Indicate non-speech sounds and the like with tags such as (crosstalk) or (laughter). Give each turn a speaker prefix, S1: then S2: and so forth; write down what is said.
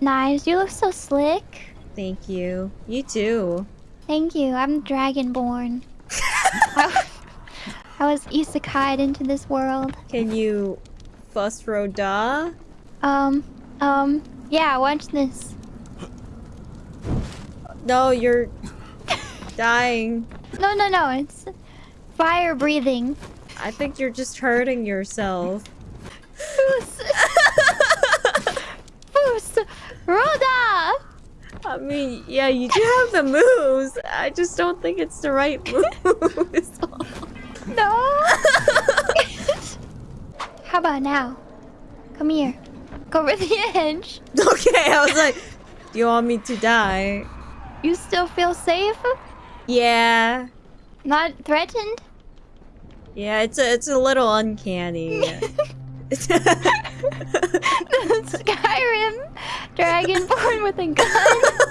S1: Nice. You look so slick.
S2: Thank you. You too.
S1: Thank you. I'm Dragonborn. I, I was isekai'd into this world.
S2: Can you Fus Ro Dah?
S1: Um, um, yeah, watch this.
S2: No, you're dying.
S1: No, no, no, it's fire breathing.
S2: I think you're just hurting yourself. (laughs)
S1: Rhoda!
S2: I mean, yeah, you do have the moves. I just don't think it's the right (laughs) move.
S1: No! How about now? Come here. Go over the edge.
S2: okay, I was like, do you want me to die?
S1: You still feel safe?
S2: Yeah.
S1: Not threatened?
S2: Yeah, it's a, it's a little uncanny. (laughs) (laughs)
S1: Dragonborn with a gun. (laughs)